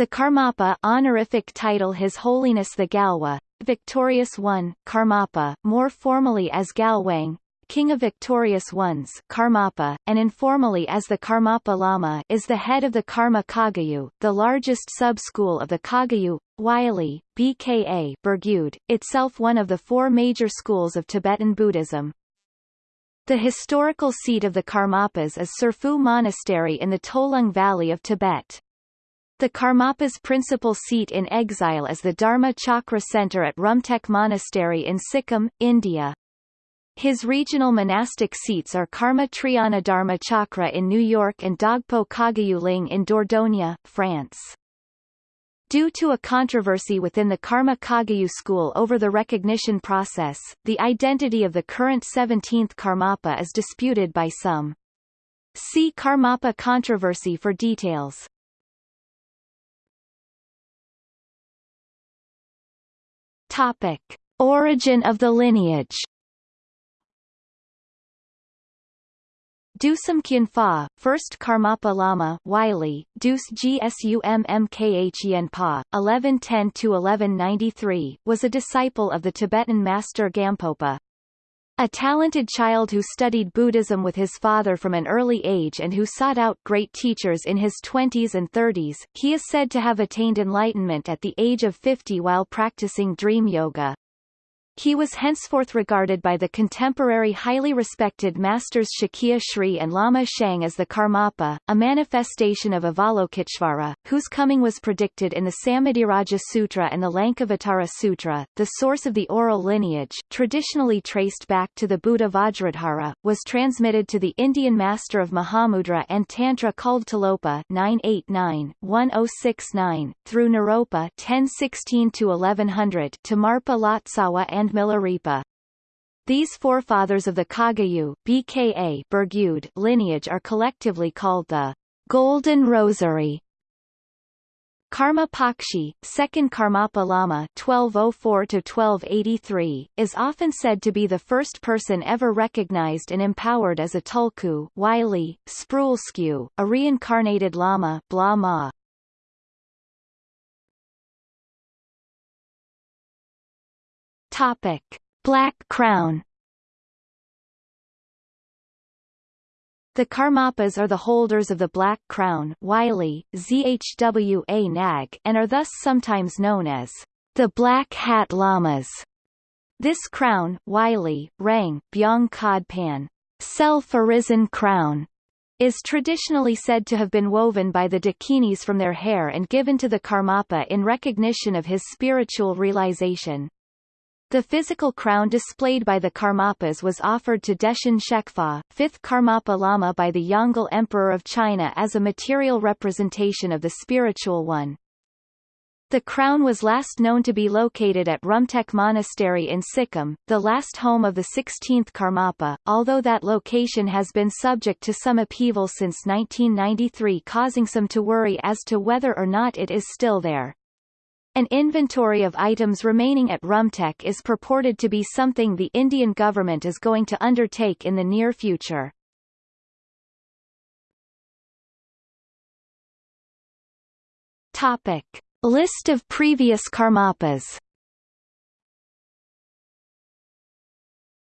The Karmapa honorific title His Holiness the Gyalwa, Victorious One, Karmapa, more formally as Gyalwang, King of Victorious Ones Karmapa, and informally as the Karmapa Lama is the head of the Karma Kagyu, the largest sub-school of the Kagyu, Wylie, BKA Burgyud, itself one of the four major schools of Tibetan Buddhism. The historical seat of the Karmapas is Tsurphu Monastery in the Tolung Valley of Tibet. The Karmapa's principal seat in exile is the Dharma Chakra Center at Rumtek Monastery in Sikkim, India. His regional monastic seats are Karma Triyana Dharma Chakra in New York and Dhagpo Kagyu Ling in Dordogne, France. Due to a controversy within the Karma Kagyu school over the recognition process, the identity of the current 17th Karmapa is disputed by some. See Karmapa controversy for details. Topic. Origin of the lineage Dusum Khyenpa, first Karmapa Lama Wylie, Dus Gsummkhen Pa, 1110–1193, was a disciple of the Tibetan master Gampopa. A talented child who studied Buddhism with his father from an early age and who sought out great teachers in his 20s and 30s, he is said to have attained enlightenment at the age of 50 while practicing dream yoga. He was henceforth regarded by the contemporary highly respected masters Shakya Sri and Lama Shang as the Karmapa, a manifestation of Avalokiteshvara, whose coming was predicted in the Samadhiraja Sutra and the Lankavatara Sutra. The source of the oral lineage, traditionally traced back to the Buddha Vajradhara, was transmitted to the Indian master of Mahamudra and Tantra called Tilopa 989-1069, through Naropa 1016-1100 to Marpa Lotsawa and and Milarepa. These forefathers of the Kagyu BKA Burgyud lineage are collectively called the Golden Rosary. Karma Pakshi, second Karmapa Lama 1204-1283, is often said to be the first person ever recognized and empowered as a tulku Wylie, Spruilsku, a reincarnated Lama blah Topic: Black Crown. The Karmapas are the holders of the Black Crown Wylie, ZHWA Nag, and are thus sometimes known as the Black Hat Lamas. This crown Wylie, Rang, Byong Khod Pan, self-arisen crown, is traditionally said to have been woven by the Dakinis from their hair and given to the Karmapa in recognition of his spiritual realization. The physical crown displayed by the Karmapas was offered to Deshin Shekpa, fifth Karmapa Lama by the Yongle Emperor of China as a material representation of the spiritual one. The crown was last known to be located at Rumtek Monastery in Sikkim, the last home of the 16th Karmapa, although that location has been subject to some upheaval since 1993 causing some to worry as to whether or not it is still there. An inventory of items remaining at Rumtek is purported to be something the Indian government is going to undertake in the near future. Topic. List of previous Karmapas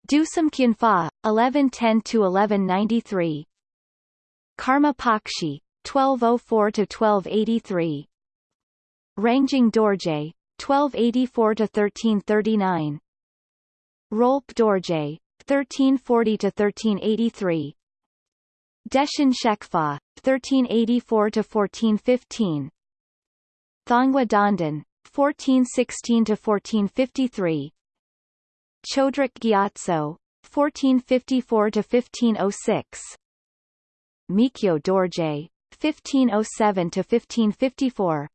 Dusum Khyenpa, 1110–1193 Karma Pakshi, 1204–1283 Rangjung Dorje, 1284 to 1339. Rolpe Dorje, 1340–1383 Deshin Shekpa, 1384–1415 Thongwa Donden, 1416–1453 Chodrak Gyatso, 1454 to 1506. Mikyo Dorje, 1507–1554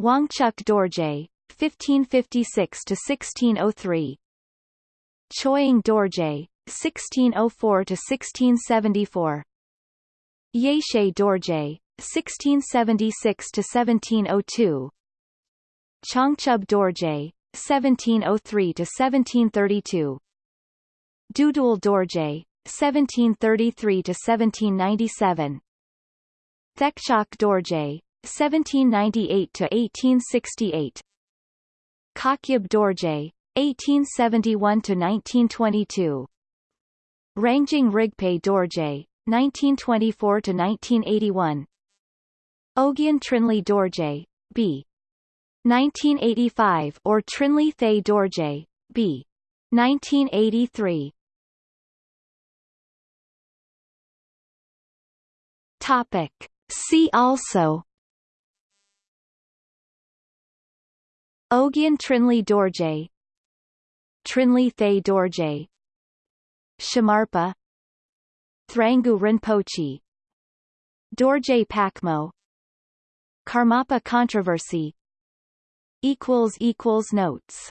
Wangchuk Dorje, 1556–1603 Choying Dorje, 1604–1674 Yeshe Dorje, 1676–1702 Changchub Dorje, 1703–1732 Dudul Dorje, 1733–1797 Thekchok Dorje, 1798–1868 Khakhyab Dorje, 1871–1922 Rangjung Rigpe Dorje, 1924–1981 Ogyen Trinley Dorje, B. 1985 or Trinley Thaye Dorje, B. 1983 Topic. See also Ogyen Trinley Dorje. Trinley Thaye Dorje. Shamarpa. Thrangu Rinpoche. Dorje Pakmo Karmapa controversy. Notes